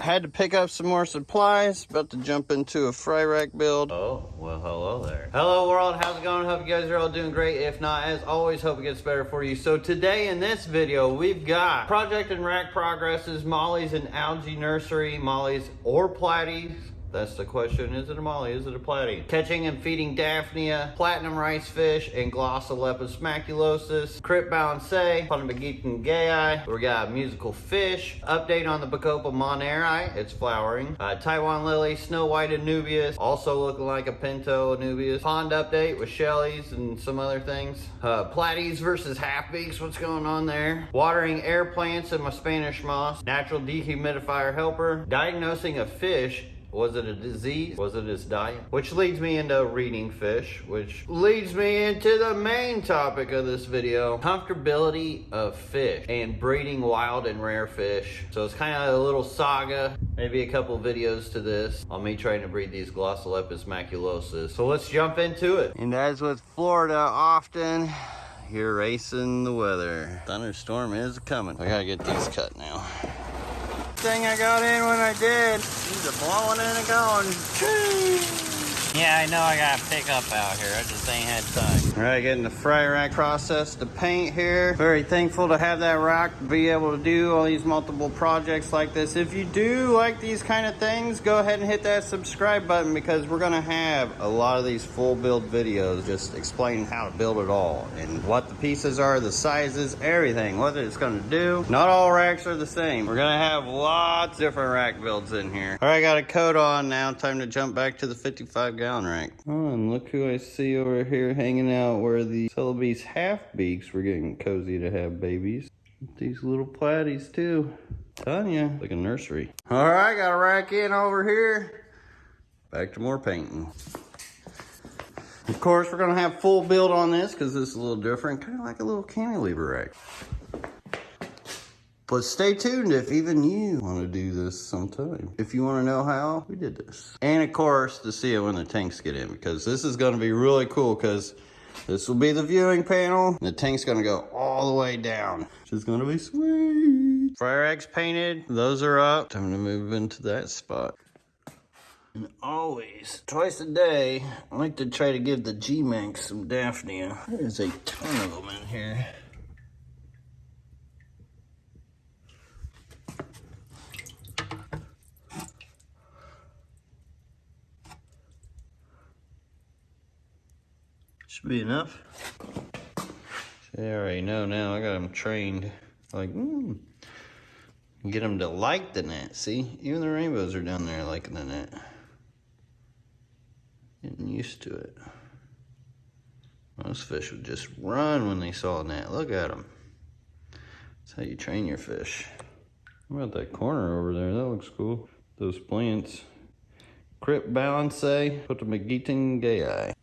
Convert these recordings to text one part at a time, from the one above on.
had to pick up some more supplies. About to jump into a fry rack build. Oh, well, hello there. Hello, world. How's it going? Hope you guys are all doing great. If not, as always, hope it gets better for you. So today in this video, we've got project and rack progresses, Molly's and algae nursery, Molly's or Platies, that's the question. Is it a molly? Is it a platy? Catching and feeding Daphnia, platinum rice fish, and glossolepis maculosus. Crypt balansae, Potamogeton gayi. We got musical fish. Update on the Bacopa monnieri. It's flowering. Uh, Taiwan lily, snow white Anubias. Also looking like a pinto Anubias. Pond update with Shelly's and some other things. Uh, platies versus half beaks. What's going on there? Watering air plants and my Spanish moss. Natural dehumidifier helper. Diagnosing a fish was it a disease? Was it his diet? Which leads me into reading fish, which leads me into the main topic of this video. Comfortability of fish and breeding wild and rare fish. So it's kind of a little saga, maybe a couple videos to this on me trying to breed these Glossolepis maculosus. So let's jump into it. And as with Florida often, you're racing the weather. Thunderstorm is coming. I gotta get these cut now thing I got in when I did. These are blowing in and going. Yeah, I know I got pickup out here. I just ain't had time. All right, getting the fry rack process to paint here. Very thankful to have that rack to be able to do all these multiple projects like this. If you do like these kind of things, go ahead and hit that subscribe button because we're gonna have a lot of these full build videos just explaining how to build it all and what the pieces are, the sizes, everything, what it's gonna do. Not all racks are the same. We're gonna have lots of different rack builds in here. All right, got a coat on now. Time to jump back to the 55 gallon rack. Oh, and look who I see over here hanging out where the Celebes half beaks were getting cozy to have babies. These little platies too. Tanya, like a nursery. All right, got a rack in over here. Back to more painting. Of course, we're gonna have full build on this because this is a little different, kind of like a little cantilever rack. But stay tuned if even you want to do this sometime. If you want to know how, we did this. And of course, to see it when the tanks get in, because this is going to be really cool, because this will be the viewing panel. The tank's going to go all the way down, which is going to be sweet. Fry racks painted. Those are up. Time to move into that spot. And always, twice a day, I like to try to give the G-Manx some Daphnia. There's a ton of them in here. Should be enough. See, I already know now. I got them trained. Like, mm, get them to like the net. See, even the rainbows are down there liking the net. Getting used to it. Most fish would just run when they saw a net. Look at them. That's how you train your fish. About that corner over there? That looks cool. Those plants. Crypt balansae, Potamogeton gayi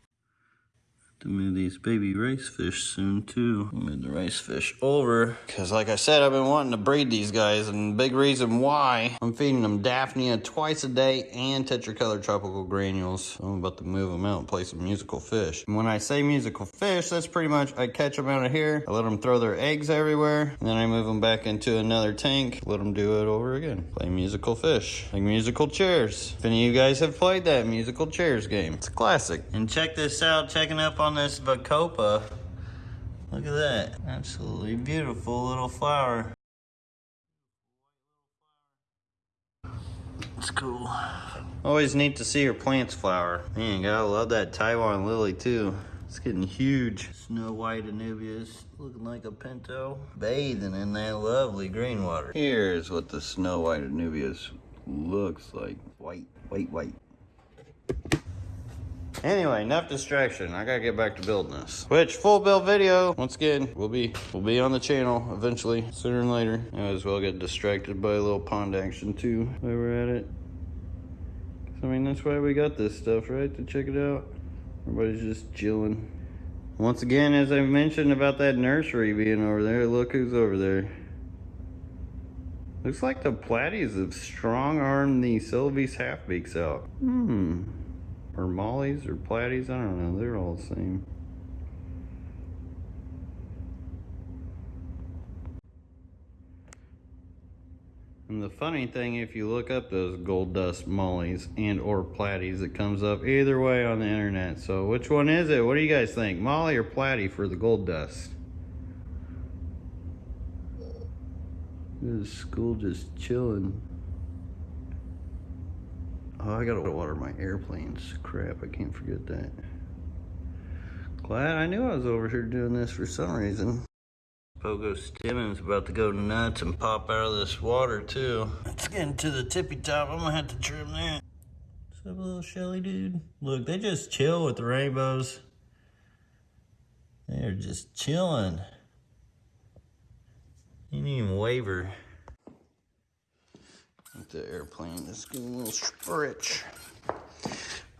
to move these baby rice fish soon too. Move the rice fish over because like I said, I've been wanting to breed these guys and big reason why I'm feeding them Daphnia twice a day and tetracolor tropical granules. I'm about to move them out and play some musical fish. And when I say musical fish, that's pretty much I catch them out of here. I let them throw their eggs everywhere and then I move them back into another tank. Let them do it over again. Play musical fish, like musical chairs. If any of you guys have played that musical chairs game, it's a classic. And check this out, checking up on this Bacopa. Look at that. Absolutely beautiful little flower. It's cool. Always neat to see your plants flower. Man, gotta love that Taiwan lily too. It's getting huge. Snow white Anubias, looking like a pinto. Bathing in that lovely green water. Here's what the snow white Anubias looks like. White, white, white. Anyway, enough distraction. I gotta get back to building this. Which full build video, once again, will be will be on the channel eventually, sooner than later. I might as well get distracted by a little pond action too while we're at it. I mean, that's why we got this stuff, right? To check it out. Everybody's just chilling. Once again, as I mentioned about that nursery being over there, look who's over there. Looks like the platies have strong armed the Celebes half beaks out. Hmm or mollies or platies. I don't know. They're all the same. And the funny thing, if you look up those gold dust mollies and or platies, it comes up either way on the internet. So which one is it? What do you guys think? Molly or platy for the gold dust? This school just chilling. Oh, I gotta water my airplanes. Crap, I can't forget that. Glad I knew I was over here doing this for some reason. Pogostemons about to go nuts and pop out of this water too. It's getting to the tippy top. I'm gonna have to trim that. What's up, little Shelly dude? Look, they just chill with the rainbows. They're just chilling. You didn't even waver. The airplane, just give a little stretch.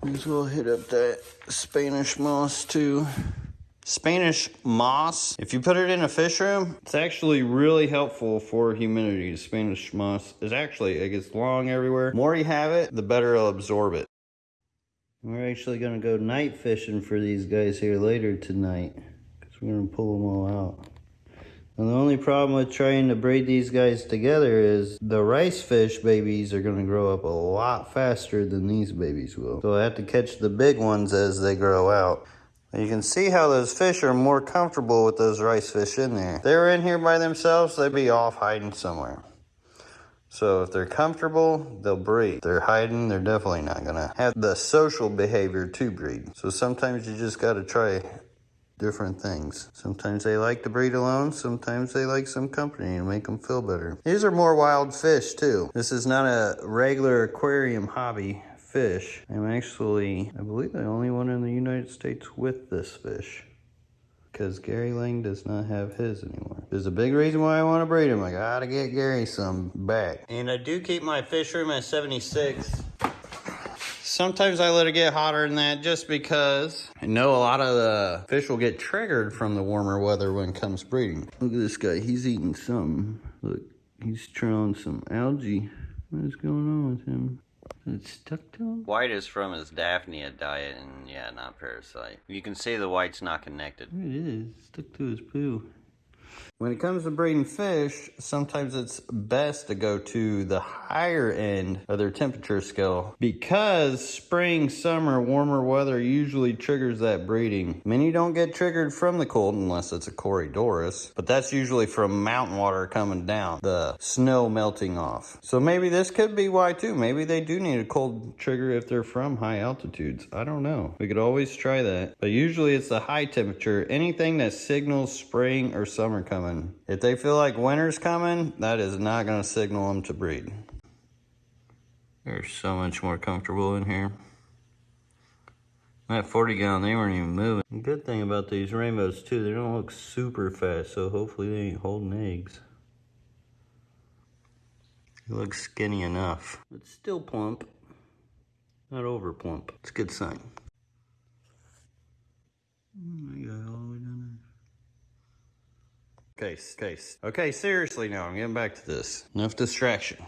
Might as well hit up that Spanish moss too. Spanish moss, if you put it in a fish room, it's actually really helpful for humidity. Spanish moss is actually, it gets long everywhere. The more you have it, the better it'll absorb it. We're actually gonna go night fishing for these guys here later tonight. Because we're gonna pull them all out. And the only problem with trying to breed these guys together is the rice fish babies are going to grow up a lot faster than these babies will. So I have to catch the big ones as they grow out. You can see how those fish are more comfortable with those rice fish in there. If they were in here by themselves, they'd be off hiding somewhere. So if they're comfortable, they'll breed. If they're hiding, they're definitely not gonna have the social behavior to breed. So sometimes you just gotta try different things. Sometimes they like to breed alone, sometimes they like some company and make them feel better. These are more wild fish too. This is not a regular aquarium hobby fish. I'm actually, I believe the only one in the United States with this fish. Because Gary Lange does not have his anymore. There's a big reason why I want to breed him. I gotta get Gary some back. And I do keep my fish room at 76. Sometimes I let it get hotter than that just because I know a lot of the fish will get triggered from the warmer weather when it comes breeding. Look at this guy, he's eating something. Look, he's trying some algae. What is going on with him? It's stuck to him? White is from his Daphnia diet and yeah, not parasite. You can see the white's not connected. It is, stuck to his poo. When it comes to breeding fish, sometimes it's best to go to the higher end of their temperature scale because spring, summer, warmer weather usually triggers that breeding. Many don't get triggered from the cold unless it's a Corydoras, but that's usually from mountain water coming down, the snow melting off. So maybe this could be why too. Maybe they do need a cold trigger if they're from high altitudes. I don't know. We could always try that. But usually it's the high temperature, anything that signals spring or summer coming coming. If they feel like winter's coming, that is not going to signal them to breed. They're so much more comfortable in here. That 40 gallon, they weren't even moving. Good thing about these rainbows too, they don't look super fast, so hopefully they ain't holding eggs. He looks skinny enough, It's still plump. Not over plump. It's a good sign. Oh my God, all the way down there. Case, case. Okay, seriously now, I'm getting back to this. Enough distraction.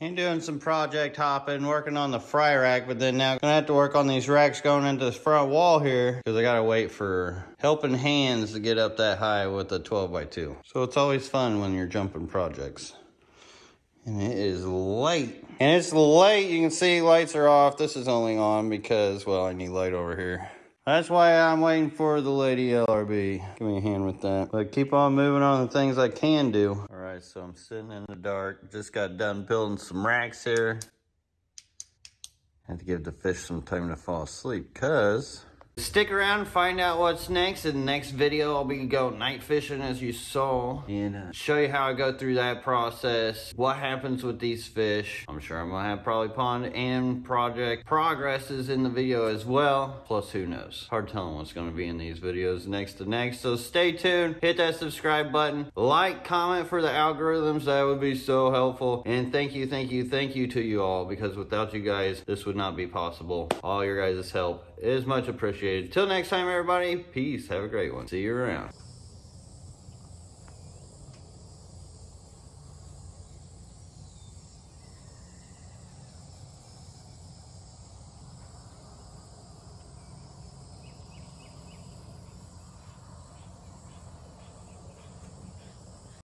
I'm doing some project hopping, working on the fry rack, but then now I'm gonna have to work on these racks going into the front wall here because I gotta wait for helping hands to get up that high with the 12 by 2. So it's always fun when you're jumping projects. And it is late. And it's late, you can see lights are off. This is only on because, well, I need light over here. That's why I'm waiting for the lady LRB. Give me a hand with that. But keep on moving on the things I can do. All right, so I'm sitting in the dark. Just got done building some racks here. Had to give the fish some time to fall asleep because Stick around, find out what's next. In the next video, I'll be going night fishing as you saw and uh, show you how I go through that process, what happens with these fish. I'm sure I'm gonna have probably pond and project progresses in the video as well. Plus, who knows? Hard telling what's gonna be in these videos next to next. So stay tuned, hit that subscribe button, like, comment for the algorithms. That would be so helpful. And thank you, thank you, thank you to you all because without you guys, this would not be possible. All your guys' help is much Till next time, everybody, peace. Have a great one. See you around.